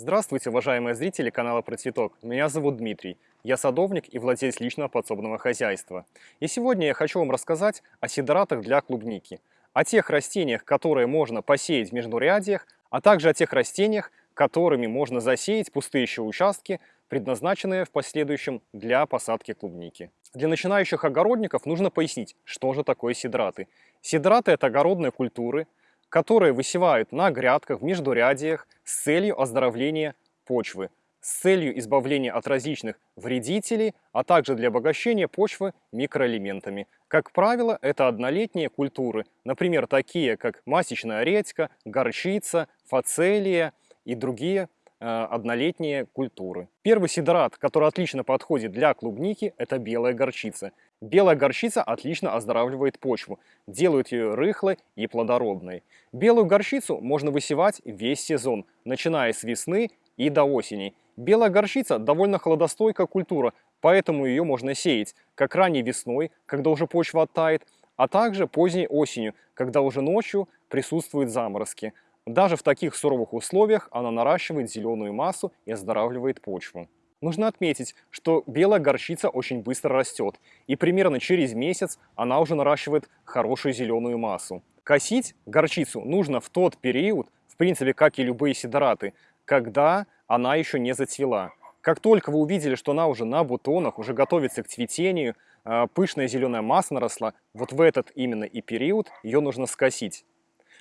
Здравствуйте, уважаемые зрители канала Про Цветок. Меня зовут Дмитрий. Я садовник и владелец личного подсобного хозяйства. И сегодня я хочу вам рассказать о сидоратах для клубники, о тех растениях, которые можно посеять в междурядьях, а также о тех растениях, которыми можно засеять пустеющие участки, предназначенные в последующем для посадки клубники. Для начинающих огородников нужно пояснить, что же такое сидраты. Сидраты – это огородные культуры, которые высевают на грядках в междурядиях с целью оздоровления почвы, с целью избавления от различных вредителей, а также для обогащения почвы микроэлементами. Как правило, это однолетние культуры, например, такие как масичная редька, горчица, фацелия и другие однолетние культуры. Первый сидорат, который отлично подходит для клубники, это белая горчица. Белая горчица отлично оздоравливает почву, делает ее рыхлой и плодородной. Белую горчицу можно высевать весь сезон, начиная с весны и до осени. Белая горчица довольно холодостойкая культура, поэтому ее можно сеять как ранней весной, когда уже почва оттает, а также поздней осенью, когда уже ночью присутствуют заморозки. Даже в таких суровых условиях она наращивает зеленую массу и оздоравливает почву. Нужно отметить, что белая горчица очень быстро растет, и примерно через месяц она уже наращивает хорошую зеленую массу. Косить горчицу нужно в тот период, в принципе, как и любые сидораты, когда она еще не зацвела. Как только вы увидели, что она уже на бутонах, уже готовится к цветению, а, пышная зеленая масса наросла, вот в этот именно и период ее нужно скосить.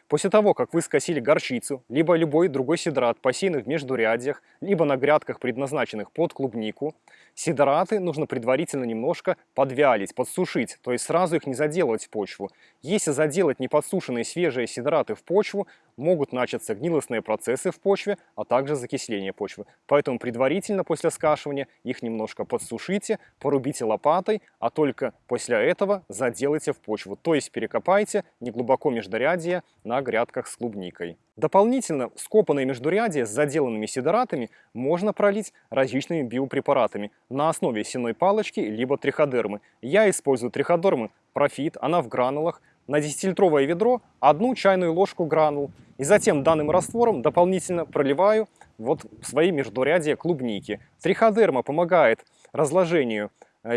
После того, как вы скосили горчицу, либо любой другой сидрат, посеянный в междурядьях, либо на грядках, предназначенных под клубнику, сидраты нужно предварительно немножко подвялить, подсушить, то есть сразу их не заделывать в почву. Если заделать неподсушенные свежие сидраты в почву, могут начаться гнилостные процессы в почве, а также закисление почвы. Поэтому предварительно после скашивания их немножко подсушите, порубите лопатой, а только после этого заделайте в почву. То есть перекопайте неглубоко междурядье на грядках с клубникой. Дополнительно скопанные междурядья с заделанными сидоратами можно пролить различными биопрепаратами на основе сеной палочки либо триходермы. Я использую триходермы Профит, она в гранулах, на 10-литровое ведро одну чайную ложку гранул. И затем данным раствором дополнительно проливаю вот свои междурядья клубники. Триходерма помогает разложению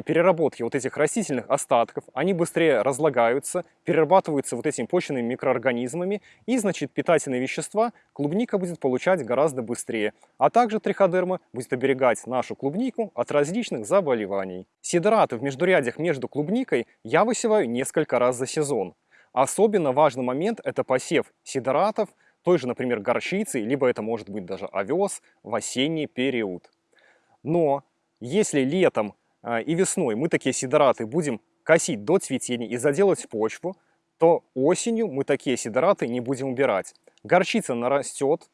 переработки вот этих растительных остатков, они быстрее разлагаются, перерабатываются вот этими почвенными микроорганизмами, и, значит, питательные вещества клубника будет получать гораздо быстрее. А также триходерма будет оберегать нашу клубнику от различных заболеваний. Сидораты в междурядьях между клубникой я высеваю несколько раз за сезон. Особенно важный момент – это посев сидоратов, той же, например, горчицы, либо это может быть даже овес в осенний период. Но если летом и весной мы такие сидораты будем косить до цветения и заделать почву, то осенью мы такие сидораты не будем убирать. Горчица нарастет,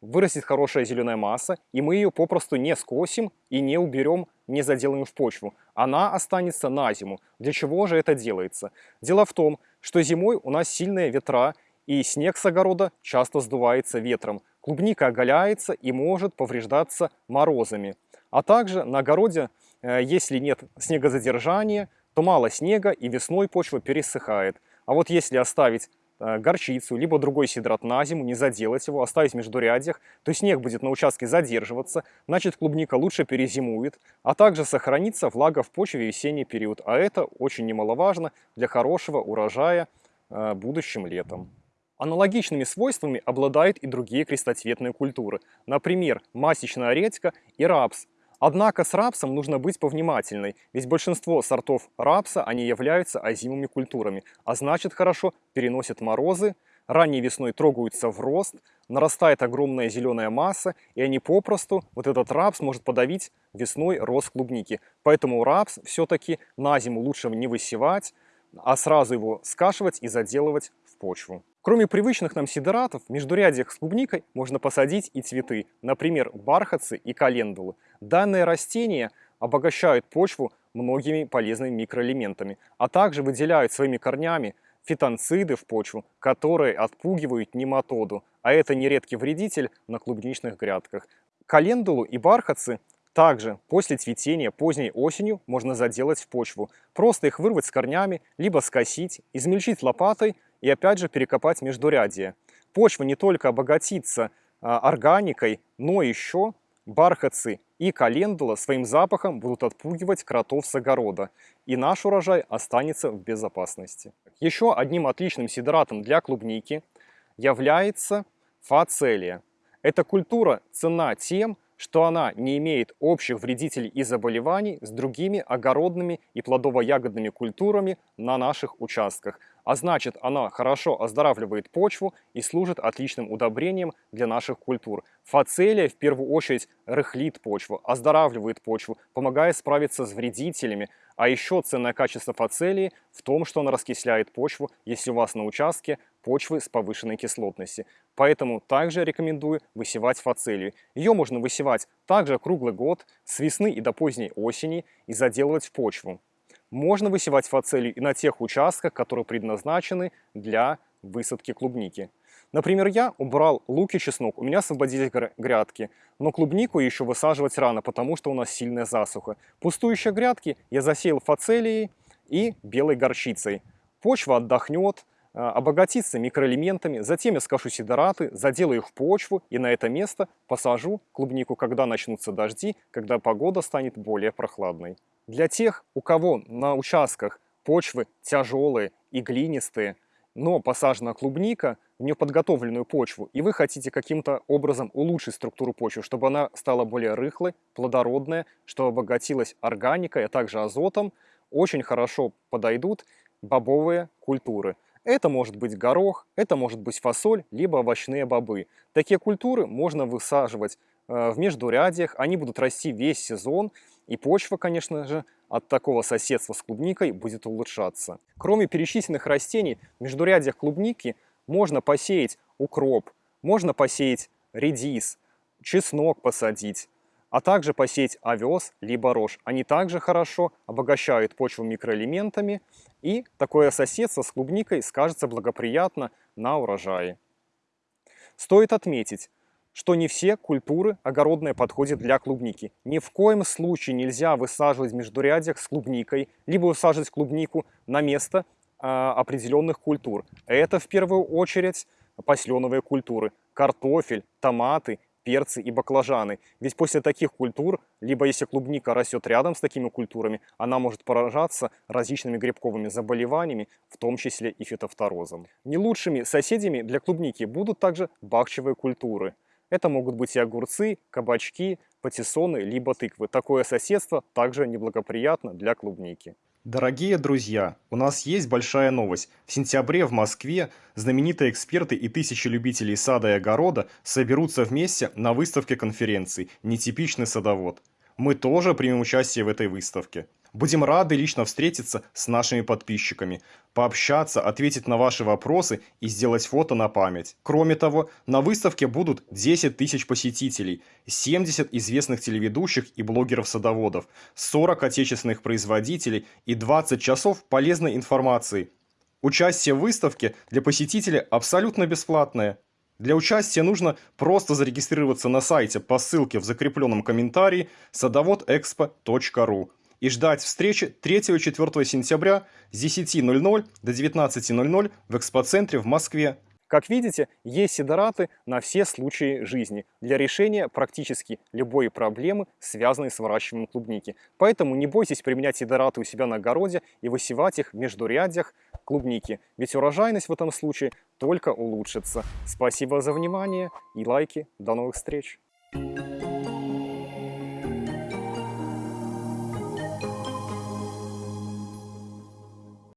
вырастет хорошая зеленая масса, и мы ее попросту не скосим и не уберем, не заделаем в почву. Она останется на зиму. Для чего же это делается? Дело в том, что зимой у нас сильные ветра, и снег с огорода часто сдувается ветром. Клубника оголяется и может повреждаться морозами. А также на огороде если нет снегозадержания, то мало снега и весной почва пересыхает. А вот если оставить э, горчицу, либо другой сидрат на зиму, не заделать его, оставить в междурядьях, то снег будет на участке задерживаться, значит клубника лучше перезимует, а также сохранится влага в почве в весенний период. А это очень немаловажно для хорошего урожая э, будущим летом. Аналогичными свойствами обладают и другие крестоцветные культуры, например, масичная редька и рапс – Однако с рапсом нужно быть повнимательной, ведь большинство сортов рапса, они являются озимыми культурами, а значит хорошо переносят морозы, ранней весной трогаются в рост, нарастает огромная зеленая масса, и они попросту, вот этот рапс может подавить весной рост клубники. Поэтому рапс все-таки на зиму лучше не высевать, а сразу его скашивать и заделывать в почву. Кроме привычных нам сидоратов, в междурядьях с клубникой можно посадить и цветы, например, бархатцы и календулы. Данные растения обогащают почву многими полезными микроэлементами, а также выделяют своими корнями фитонциды в почву, которые отпугивают нематоду, а это нередкий вредитель на клубничных грядках. Календулу и бархатцы также после цветения поздней осенью можно заделать в почву. Просто их вырвать с корнями, либо скосить, измельчить лопатой – и опять же перекопать междурядье. Почва не только обогатится а, органикой, но еще бархатцы и календула своим запахом будут отпугивать кротов с огорода, и наш урожай останется в безопасности. Еще одним отличным сидератом для клубники является фацелия. Эта культура цена тем, что она не имеет общих вредителей и заболеваний с другими огородными и плодово-ягодными культурами на наших участках. А значит, она хорошо оздоравливает почву и служит отличным удобрением для наших культур. Фацелия в первую очередь рыхлит почву, оздоравливает почву, помогает справиться с вредителями, а еще ценное качество фацелии в том, что она раскисляет почву, если у вас на участке почвы с повышенной кислотностью. Поэтому также рекомендую высевать фацелию. Ее можно высевать также круглый год, с весны и до поздней осени и заделывать в почву. Можно высевать фацелию и на тех участках, которые предназначены для высадки клубники. Например, я убрал лук и чеснок, у меня освободились грядки, но клубнику еще высаживать рано, потому что у нас сильная засуха. Пустующие грядки я засеял фацелией и белой горчицей. Почва отдохнет, а, обогатится микроэлементами, затем я скажу сидораты, заделаю их в почву и на это место посажу клубнику, когда начнутся дожди, когда погода станет более прохладной. Для тех, у кого на участках почвы тяжелые и глинистые, но посажена клубника в неподготовленную почву, и вы хотите каким-то образом улучшить структуру почвы, чтобы она стала более рыхлой, плодородная, чтобы обогатилась органикой, а также азотом, очень хорошо подойдут бобовые культуры. Это может быть горох, это может быть фасоль, либо овощные бобы. Такие культуры можно высаживать э, в междурядьях, они будут расти весь сезон, и почва, конечно же, от такого соседства с клубникой будет улучшаться. Кроме перечисленных растений, в междурядьях клубники можно посеять укроп, можно посеять редис, чеснок посадить, а также посеять овес либо рожь. Они также хорошо обогащают почву микроэлементами, и такое соседство с клубникой скажется благоприятно на урожае. Стоит отметить, что не все культуры огородные подходят для клубники. Ни в коем случае нельзя высаживать междурядьях с клубникой, либо высаживать клубнику на место а, определенных культур. Это в первую очередь посленовые культуры. Картофель, томаты, перцы и баклажаны. Ведь после таких культур, либо если клубника растет рядом с такими культурами, она может поражаться различными грибковыми заболеваниями, в том числе и фитофторозом. Не лучшими соседями для клубники будут также бахчевые культуры – это могут быть и огурцы, кабачки, патиссоны, либо тыквы. Такое соседство также неблагоприятно для клубники. Дорогие друзья, у нас есть большая новость. В сентябре в Москве знаменитые эксперты и тысячи любителей сада и огорода соберутся вместе на выставке конференции «Нетипичный садовод». Мы тоже примем участие в этой выставке. Будем рады лично встретиться с нашими подписчиками, пообщаться, ответить на ваши вопросы и сделать фото на память. Кроме того, на выставке будут 10 тысяч посетителей, 70 известных телеведущих и блогеров-садоводов, 40 отечественных производителей и 20 часов полезной информации. Участие в выставке для посетителя абсолютно бесплатное. Для участия нужно просто зарегистрироваться на сайте по ссылке в закрепленном комментарии садоводэкспо.ру и ждать встречи 3-4 сентября с 10.00 до 19.00 в экспоцентре в Москве. Как видите, есть сидораты на все случаи жизни для решения практически любой проблемы, связанной с выращиванием клубники. Поэтому не бойтесь применять сидораты у себя на огороде и высевать их в междурядьях клубники, ведь урожайность в этом случае только улучшится. Спасибо за внимание и лайки. До новых встреч!